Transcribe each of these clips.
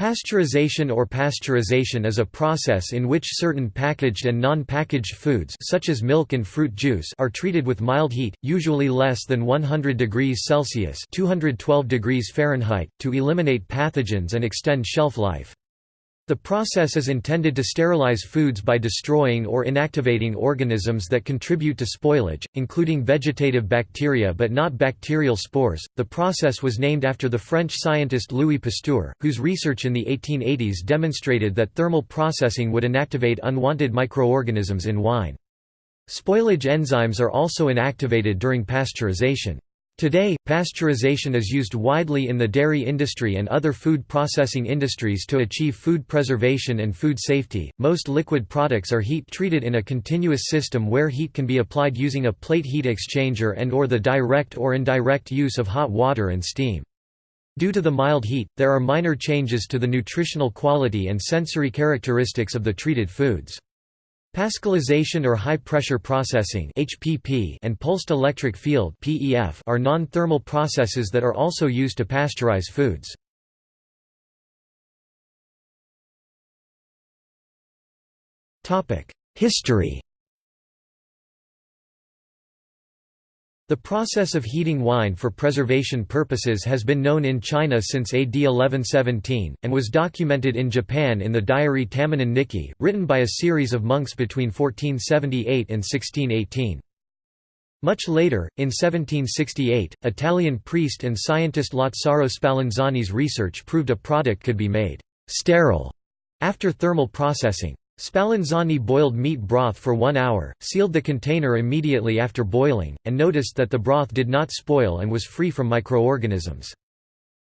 Pasteurization or pasteurization is a process in which certain packaged and non-packaged foods such as milk and fruit juice are treated with mild heat, usually less than 100 degrees Celsius (212 degrees Fahrenheit), to eliminate pathogens and extend shelf life. The process is intended to sterilize foods by destroying or inactivating organisms that contribute to spoilage, including vegetative bacteria but not bacterial spores. The process was named after the French scientist Louis Pasteur, whose research in the 1880s demonstrated that thermal processing would inactivate unwanted microorganisms in wine. Spoilage enzymes are also inactivated during pasteurization. Today, pasteurization is used widely in the dairy industry and other food processing industries to achieve food preservation and food safety. Most liquid products are heat treated in a continuous system where heat can be applied using a plate heat exchanger and or the direct or indirect use of hot water and steam. Due to the mild heat, there are minor changes to the nutritional quality and sensory characteristics of the treated foods. Pascalization or high-pressure processing (HPP) and pulsed electric field (PEF) are non-thermal processes that are also used to pasteurize foods. Topic: History The process of heating wine for preservation purposes has been known in China since AD 1117, and was documented in Japan in the diary Tamonin Nikki, written by a series of monks between 1478 and 1618. Much later, in 1768, Italian priest and scientist Lazzaro Spallanzani's research proved a product could be made «sterile» after thermal processing. Spallanzani boiled meat broth for one hour, sealed the container immediately after boiling, and noticed that the broth did not spoil and was free from microorganisms.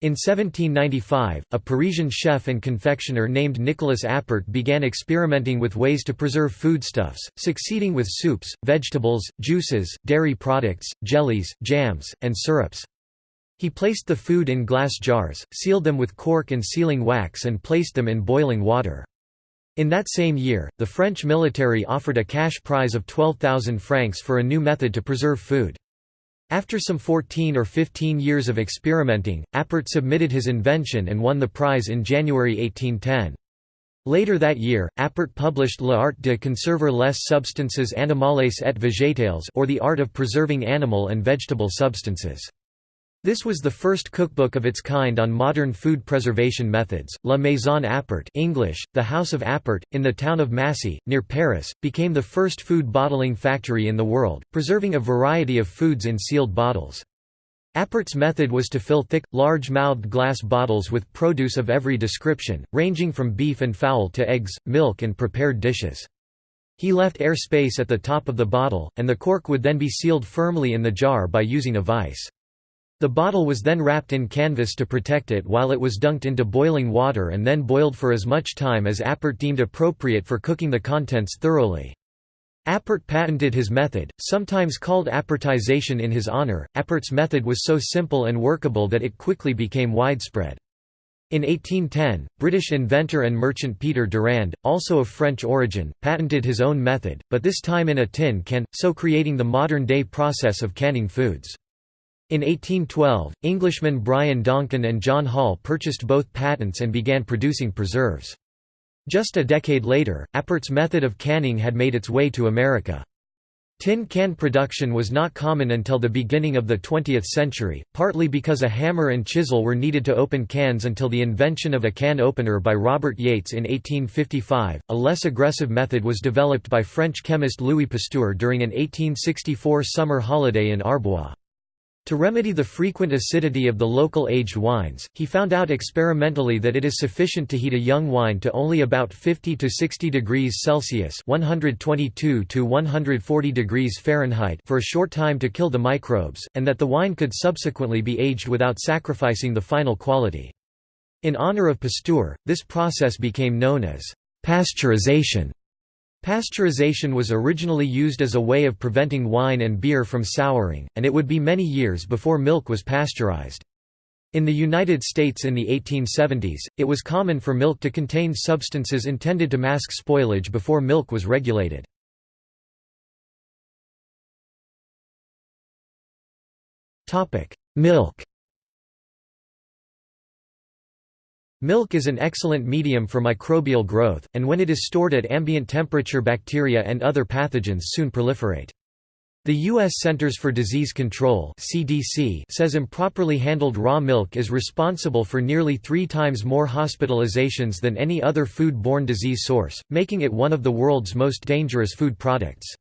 In 1795, a Parisian chef and confectioner named Nicolas Appert began experimenting with ways to preserve foodstuffs, succeeding with soups, vegetables, juices, dairy products, jellies, jams, and syrups. He placed the food in glass jars, sealed them with cork and sealing wax and placed them in boiling water. In that same year, the French military offered a cash prize of 12,000 francs for a new method to preserve food. After some 14 or 15 years of experimenting, Appert submitted his invention and won the prize in January 1810. Later that year, Appert published L'art de conserver les substances animales et végétales or the art of preserving animal and vegetable substances. This was the first cookbook of its kind on modern food preservation methods. La Maison Appert English, the House of Appert, in the town of Massy, near Paris, became the first food bottling factory in the world, preserving a variety of foods in sealed bottles. Appert's method was to fill thick, large-mouthed glass bottles with produce of every description, ranging from beef and fowl to eggs, milk and prepared dishes. He left air space at the top of the bottle, and the cork would then be sealed firmly in the jar by using a vice. The bottle was then wrapped in canvas to protect it while it was dunked into boiling water and then boiled for as much time as Appert deemed appropriate for cooking the contents thoroughly. Appert patented his method, sometimes called appertization in his honor. Appert's method was so simple and workable that it quickly became widespread. In 1810, British inventor and merchant Peter Durand, also of French origin, patented his own method, but this time in a tin can, so creating the modern-day process of canning foods. In 1812, Englishmen Brian Donkin and John Hall purchased both patents and began producing preserves. Just a decade later, Appert's method of canning had made its way to America. Tin can production was not common until the beginning of the 20th century, partly because a hammer and chisel were needed to open cans until the invention of a can opener by Robert Yeates in 1855. A less aggressive method was developed by French chemist Louis Pasteur during an 1864 summer holiday in Arbois. To remedy the frequent acidity of the local aged wines, he found out experimentally that it is sufficient to heat a young wine to only about 50 to 60 degrees Celsius (122 to 140 degrees Fahrenheit) for a short time to kill the microbes, and that the wine could subsequently be aged without sacrificing the final quality. In honor of Pasteur, this process became known as pasteurization. Pasteurization was originally used as a way of preventing wine and beer from souring, and it would be many years before milk was pasteurized. In the United States in the 1870s, it was common for milk to contain substances intended to mask spoilage before milk was regulated. Milk Milk is an excellent medium for microbial growth, and when it is stored at ambient temperature bacteria and other pathogens soon proliferate. The U.S. Centers for Disease Control (CDC) says improperly handled raw milk is responsible for nearly three times more hospitalizations than any other food-borne disease source, making it one of the world's most dangerous food products.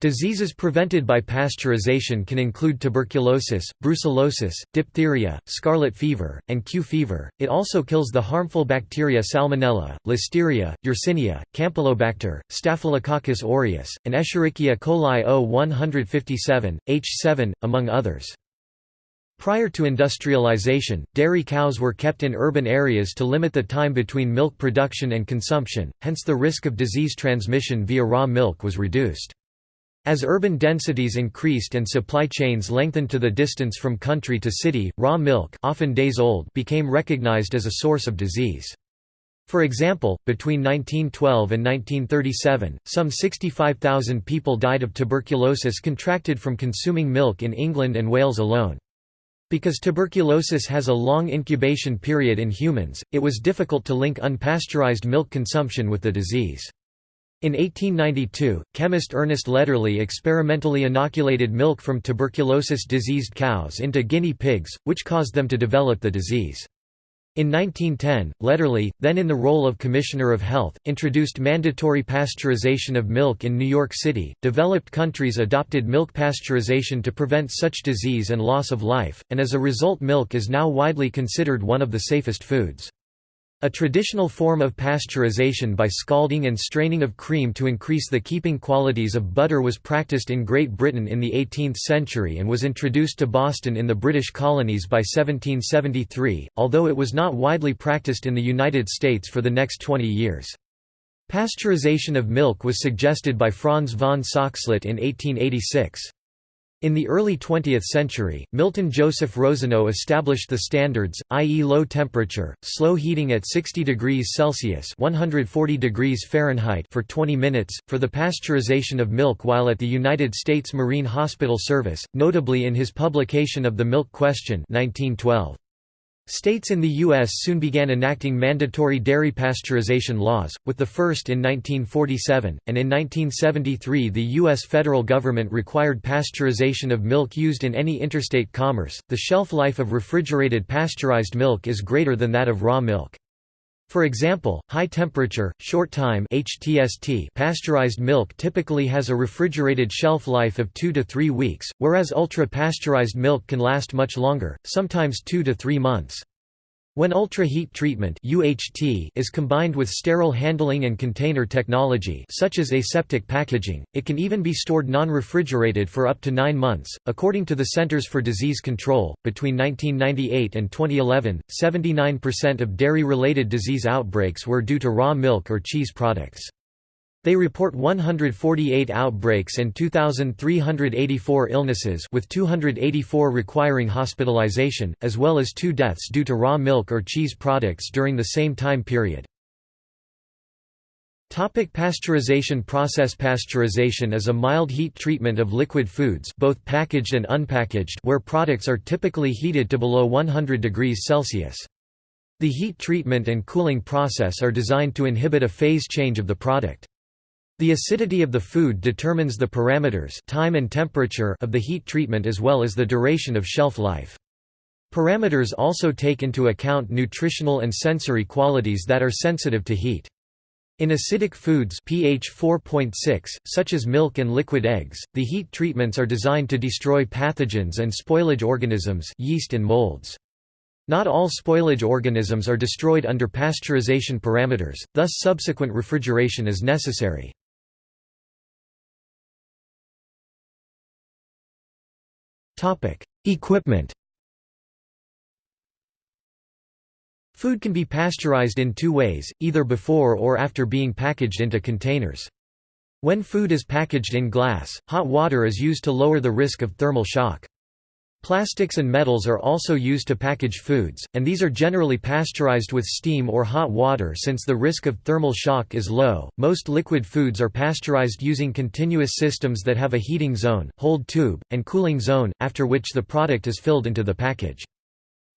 Diseases prevented by pasteurization can include tuberculosis, brucellosis, diphtheria, scarlet fever, and Q fever. It also kills the harmful bacteria Salmonella, Listeria, Yersinia, Campylobacter, Staphylococcus aureus, and Escherichia coli O157, H7, among others. Prior to industrialization, dairy cows were kept in urban areas to limit the time between milk production and consumption, hence the risk of disease transmission via raw milk was reduced. As urban densities increased and supply chains lengthened to the distance from country to city, raw milk often days old became recognized as a source of disease. For example, between 1912 and 1937, some 65,000 people died of tuberculosis contracted from consuming milk in England and Wales alone. Because tuberculosis has a long incubation period in humans, it was difficult to link unpasteurized milk consumption with the disease. In 1892, chemist Ernest Lederle experimentally inoculated milk from tuberculosis-diseased cows into guinea pigs, which caused them to develop the disease. In 1910, Lederle, then in the role of Commissioner of Health, introduced mandatory pasteurization of milk in New York City. Developed countries adopted milk pasteurization to prevent such disease and loss of life, and as a result milk is now widely considered one of the safest foods. A traditional form of pasteurization by scalding and straining of cream to increase the keeping qualities of butter was practiced in Great Britain in the 18th century and was introduced to Boston in the British colonies by 1773, although it was not widely practiced in the United States for the next 20 years. Pasteurization of milk was suggested by Franz von Soxhlet in 1886. In the early 20th century, Milton Joseph Rosenau established the standards, i.e. low temperature, slow heating at 60 degrees Celsius 140 degrees Fahrenheit for 20 minutes, for the pasteurization of milk while at the United States Marine Hospital Service, notably in his publication of The Milk Question 1912. States in the U.S. soon began enacting mandatory dairy pasteurization laws, with the first in 1947, and in 1973 the U.S. federal government required pasteurization of milk used in any interstate commerce. The shelf life of refrigerated pasteurized milk is greater than that of raw milk. For example, high-temperature, short-time HTST pasteurized milk typically has a refrigerated shelf life of 2 to 3 weeks, whereas ultra-pasteurized milk can last much longer, sometimes 2 to 3 months. When ultra-heat treatment UHT is combined with sterile handling and container technology such as aseptic packaging, it can even be stored non-refrigerated for up to 9 months. According to the Centers for Disease Control, between 1998 and 2011, 79% of dairy-related disease outbreaks were due to raw milk or cheese products. They report 148 outbreaks and 2,384 illnesses with 284 requiring hospitalization, as well as two deaths due to raw milk or cheese products during the same time period. Topic pasteurization process Pasteurization is a mild heat treatment of liquid foods both packaged and unpackaged where products are typically heated to below 100 degrees Celsius. The heat treatment and cooling process are designed to inhibit a phase change of the product. The acidity of the food determines the parameters time and temperature of the heat treatment as well as the duration of shelf life. Parameters also take into account nutritional and sensory qualities that are sensitive to heat. In acidic foods pH 4.6, such as milk and liquid eggs, the heat treatments are designed to destroy pathogens and spoilage organisms yeast and molds. Not all spoilage organisms are destroyed under pasteurization parameters, thus subsequent refrigeration is necessary. Topic: Equipment. Food can be pasteurized in two ways, either before or after being packaged into containers. When food is packaged in glass, hot water is used to lower the risk of thermal shock. Plastics and metals are also used to package foods, and these are generally pasteurized with steam or hot water since the risk of thermal shock is low. Most liquid foods are pasteurized using continuous systems that have a heating zone, hold tube, and cooling zone, after which the product is filled into the package.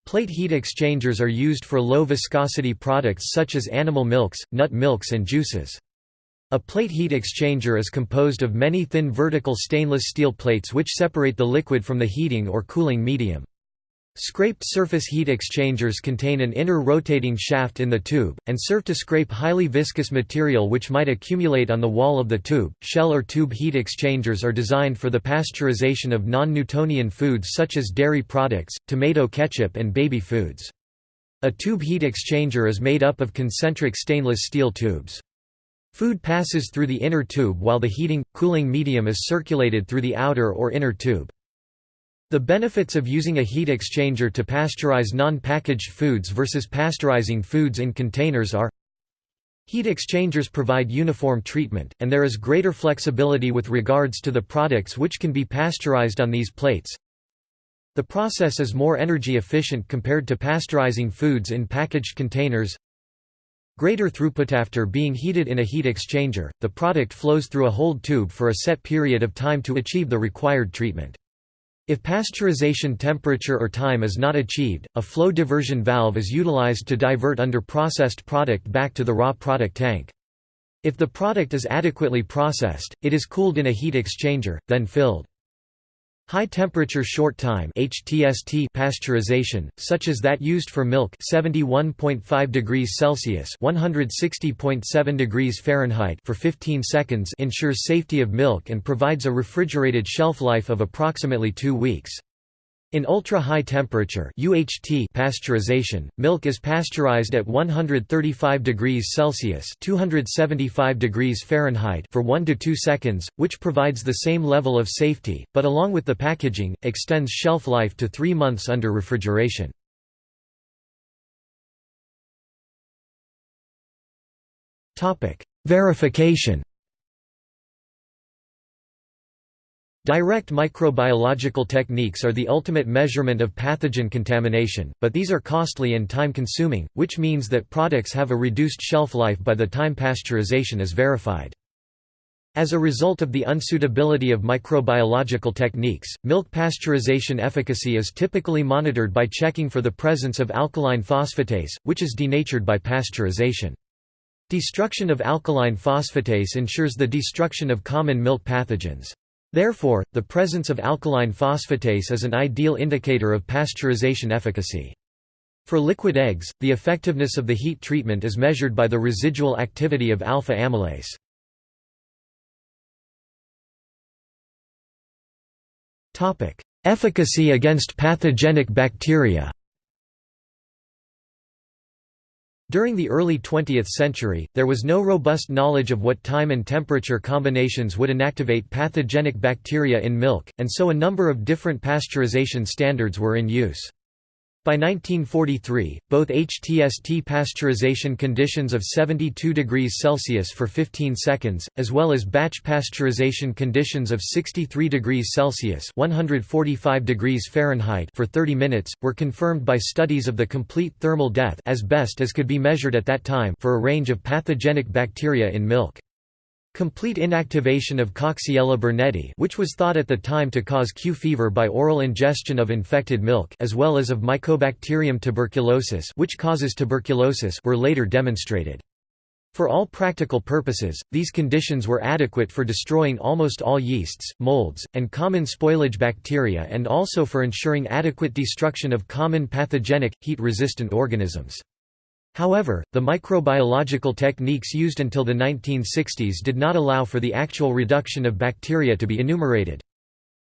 Plate heat exchangers are used for low viscosity products such as animal milks, nut milks and juices. A plate heat exchanger is composed of many thin vertical stainless steel plates which separate the liquid from the heating or cooling medium. Scraped surface heat exchangers contain an inner rotating shaft in the tube, and serve to scrape highly viscous material which might accumulate on the wall of the tube. Shell or tube heat exchangers are designed for the pasteurization of non Newtonian foods such as dairy products, tomato ketchup, and baby foods. A tube heat exchanger is made up of concentric stainless steel tubes. Food passes through the inner tube while the heating, cooling medium is circulated through the outer or inner tube. The benefits of using a heat exchanger to pasteurize non-packaged foods versus pasteurizing foods in containers are Heat exchangers provide uniform treatment, and there is greater flexibility with regards to the products which can be pasteurized on these plates. The process is more energy efficient compared to pasteurizing foods in packaged containers. Greater throughput After being heated in a heat exchanger, the product flows through a hold tube for a set period of time to achieve the required treatment. If pasteurization temperature or time is not achieved, a flow diversion valve is utilized to divert under processed product back to the raw product tank. If the product is adequately processed, it is cooled in a heat exchanger, then filled. High-temperature short-time (HTST) pasteurization, such as that used for milk, 71.5 degrees Celsius (160.7 degrees Fahrenheit) for 15 seconds, ensures safety of milk and provides a refrigerated shelf life of approximately 2 weeks. In ultra-high temperature UHT pasteurization, milk is pasteurized at 135 degrees Celsius (275 degrees Fahrenheit) for 1 to 2 seconds, which provides the same level of safety, but along with the packaging, extends shelf life to 3 months under refrigeration. Verification Direct microbiological techniques are the ultimate measurement of pathogen contamination, but these are costly and time-consuming, which means that products have a reduced shelf life by the time pasteurization is verified. As a result of the unsuitability of microbiological techniques, milk pasteurization efficacy is typically monitored by checking for the presence of alkaline phosphatase, which is denatured by pasteurization. Destruction of alkaline phosphatase ensures the destruction of common milk pathogens. Therefore, the presence of alkaline phosphatase is an ideal indicator of pasteurization efficacy. For liquid eggs, the effectiveness of the heat treatment is measured by the residual activity of alpha amylase. Efficacy against pathogenic bacteria During the early 20th century, there was no robust knowledge of what time and temperature combinations would inactivate pathogenic bacteria in milk, and so a number of different pasteurization standards were in use. By 1943, both HTST pasteurization conditions of 72 degrees Celsius for 15 seconds, as well as batch pasteurization conditions of 63 degrees Celsius 145 degrees Fahrenheit for 30 minutes, were confirmed by studies of the complete thermal death as best as could be measured at that time for a range of pathogenic bacteria in milk. Complete inactivation of Coxiella burnetii which was thought at the time to cause Q fever by oral ingestion of infected milk as well as of Mycobacterium tuberculosis which causes tuberculosis were later demonstrated. For all practical purposes, these conditions were adequate for destroying almost all yeasts, molds, and common spoilage bacteria and also for ensuring adequate destruction of common pathogenic, heat-resistant organisms. However, the microbiological techniques used until the 1960s did not allow for the actual reduction of bacteria to be enumerated.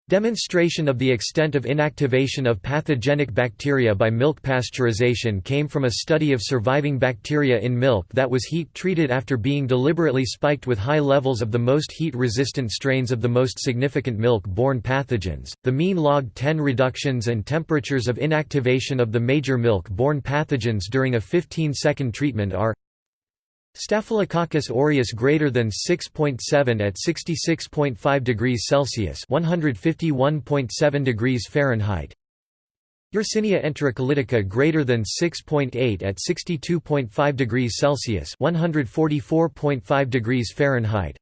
Demonstration of the extent of inactivation of pathogenic bacteria by milk pasteurization came from a study of surviving bacteria in milk that was heat-treated after being deliberately spiked with high levels of the most heat-resistant strains of the most significant milk-borne pathogens. The mean log 10 reductions and temperatures of inactivation of the major milk-borne pathogens during a 15-second treatment are Staphylococcus aureus greater than 6.7 at 66.5 degrees Celsius (151.7 degrees Fahrenheit). Yersinia enterocolitica greater than 6.8 at 62.5 degrees Celsius (144.5 degrees Fahrenheit).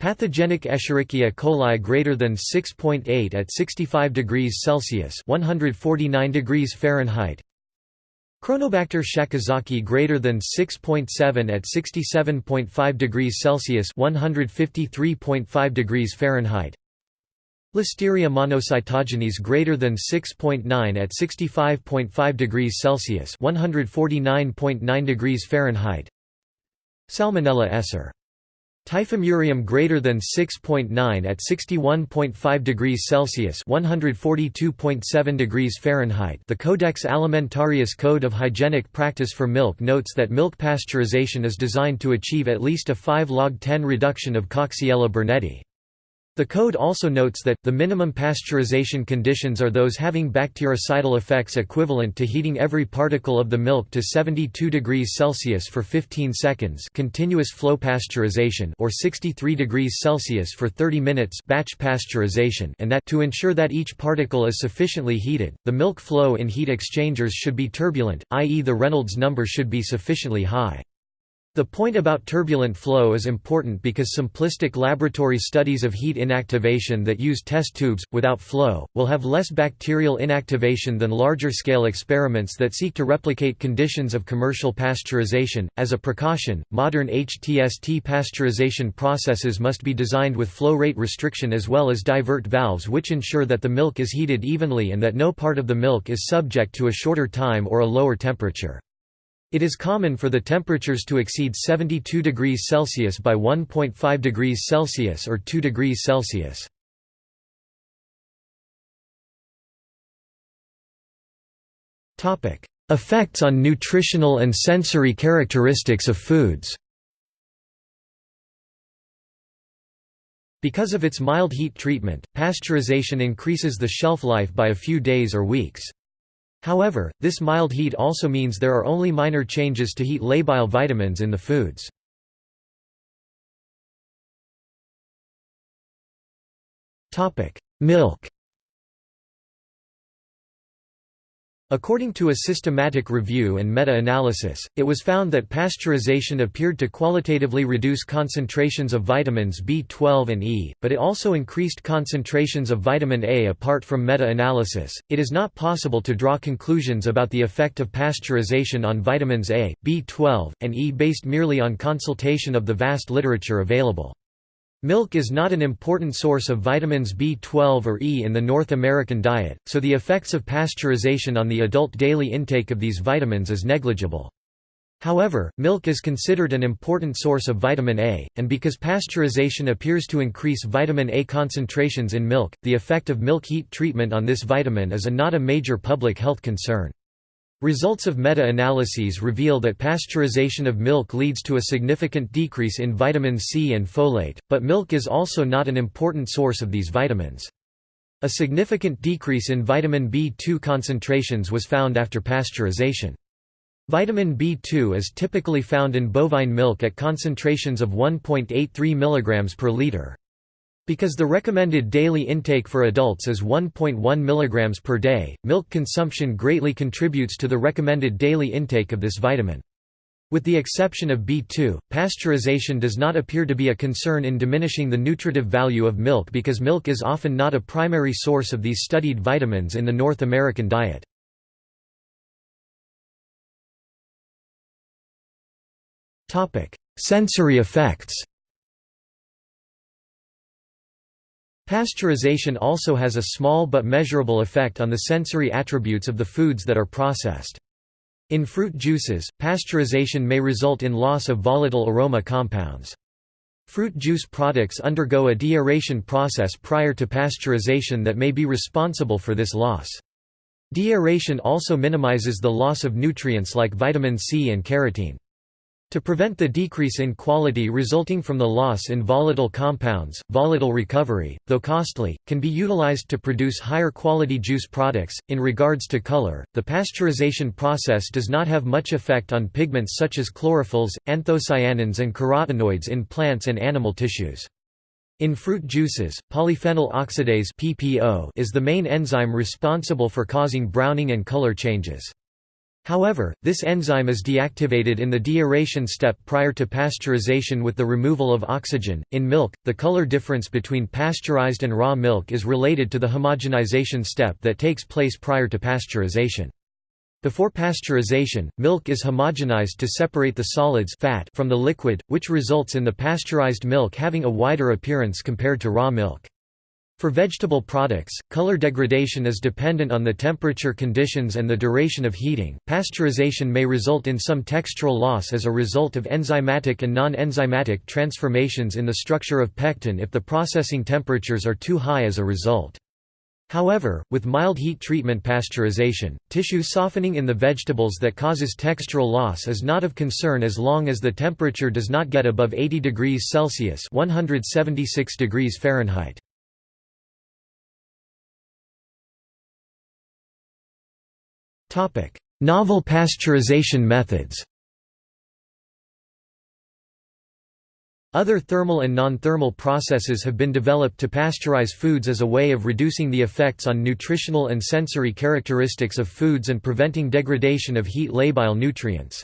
Pathogenic Escherichia coli greater than 6.8 at 65 degrees Celsius (149 degrees Fahrenheit). Cronobacter sakazakii greater than 6.7 at 67.5 degrees Celsius (153.5 degrees Fahrenheit). Listeria monocytogenes greater than 6.9 at 65.5 degrees Celsius (149.9 degrees Fahrenheit). Salmonella esser. Typhimurium greater than 6.9 at 61.5 degrees Celsius (142.7 degrees Fahrenheit). The Codex Alimentarius Code of Hygienic Practice for Milk notes that milk pasteurization is designed to achieve at least a 5 log 10 reduction of Coxiella burnetii. The code also notes that, the minimum pasteurization conditions are those having bactericidal effects equivalent to heating every particle of the milk to 72 degrees Celsius for 15 seconds continuous flow pasteurization or 63 degrees Celsius for 30 minutes batch pasteurization and that to ensure that each particle is sufficiently heated, the milk flow in heat exchangers should be turbulent, i.e. the Reynolds number should be sufficiently high. The point about turbulent flow is important because simplistic laboratory studies of heat inactivation that use test tubes, without flow, will have less bacterial inactivation than larger-scale experiments that seek to replicate conditions of commercial pasteurization. As a precaution, modern HTST pasteurization processes must be designed with flow rate restriction as well as divert valves which ensure that the milk is heated evenly and that no part of the milk is subject to a shorter time or a lower temperature. It is common for the temperatures to exceed 72 degrees Celsius by 1.5 degrees Celsius or 2 degrees Celsius. Effects on nutritional and sensory characteristics of foods Because of its mild heat treatment, pasteurization increases the shelf life by a few days or weeks. However, this mild heat also means there are only minor changes to heat labile vitamins in the foods. Milk According to a systematic review and meta-analysis, it was found that pasteurization appeared to qualitatively reduce concentrations of vitamins B12 and E, but it also increased concentrations of vitamin A apart from meta-analysis. It is not possible to draw conclusions about the effect of pasteurization on vitamins A, B12, and E based merely on consultation of the vast literature available. Milk is not an important source of vitamins B12 or E in the North American diet, so the effects of pasteurization on the adult daily intake of these vitamins is negligible. However, milk is considered an important source of vitamin A, and because pasteurization appears to increase vitamin A concentrations in milk, the effect of milk heat treatment on this vitamin is a not a major public health concern. Results of meta-analyses reveal that pasteurization of milk leads to a significant decrease in vitamin C and folate, but milk is also not an important source of these vitamins. A significant decrease in vitamin B2 concentrations was found after pasteurization. Vitamin B2 is typically found in bovine milk at concentrations of 1.83 mg per liter. Because the recommended daily intake for adults is 1.1 mg per day, milk consumption greatly contributes to the recommended daily intake of this vitamin. With the exception of B2, pasteurization does not appear to be a concern in diminishing the nutritive value of milk because milk is often not a primary source of these studied vitamins in the North American diet. Sensory effects Pasteurization also has a small but measurable effect on the sensory attributes of the foods that are processed. In fruit juices, pasteurization may result in loss of volatile aroma compounds. Fruit juice products undergo a deaeration process prior to pasteurization that may be responsible for this loss. Deaeration also minimizes the loss of nutrients like vitamin C and carotene. To prevent the decrease in quality resulting from the loss in volatile compounds, volatile recovery, though costly, can be utilized to produce higher quality juice products. In regards to color, the pasteurization process does not have much effect on pigments such as chlorophylls, anthocyanins, and carotenoids in plants and animal tissues. In fruit juices, polyphenol oxidase is the main enzyme responsible for causing browning and color changes. However, this enzyme is deactivated in the deaeration step prior to pasteurization with the removal of oxygen. In milk, the color difference between pasteurized and raw milk is related to the homogenization step that takes place prior to pasteurization. Before pasteurization, milk is homogenized to separate the solids fat from the liquid, which results in the pasteurized milk having a wider appearance compared to raw milk. For vegetable products, color degradation is dependent on the temperature conditions and the duration of heating. Pasteurization may result in some textural loss as a result of enzymatic and non-enzymatic transformations in the structure of pectin if the processing temperatures are too high as a result. However, with mild heat treatment pasteurization, tissue softening in the vegetables that causes textural loss is not of concern as long as the temperature does not get above 80 degrees Celsius 176 degrees Fahrenheit. Novel pasteurization methods Other thermal and non-thermal processes have been developed to pasteurize foods as a way of reducing the effects on nutritional and sensory characteristics of foods and preventing degradation of heat labile nutrients.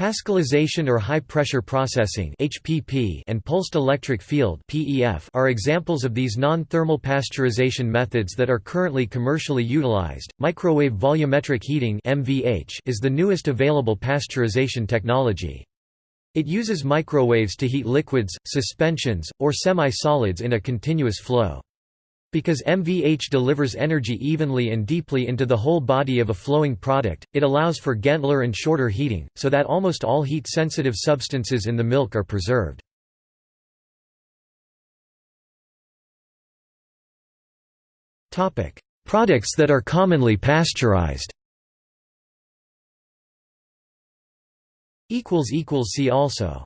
Pascalization or high-pressure processing (HPP) and pulsed electric field (PEF) are examples of these non-thermal pasteurization methods that are currently commercially utilized. Microwave volumetric heating (MVH) is the newest available pasteurization technology. It uses microwaves to heat liquids, suspensions, or semi-solids in a continuous flow. Because MVH delivers energy evenly and deeply into the whole body of a flowing product, it allows for gentler and shorter heating, so that almost all heat-sensitive substances in the milk are preserved. Products that are commonly pasteurized. See also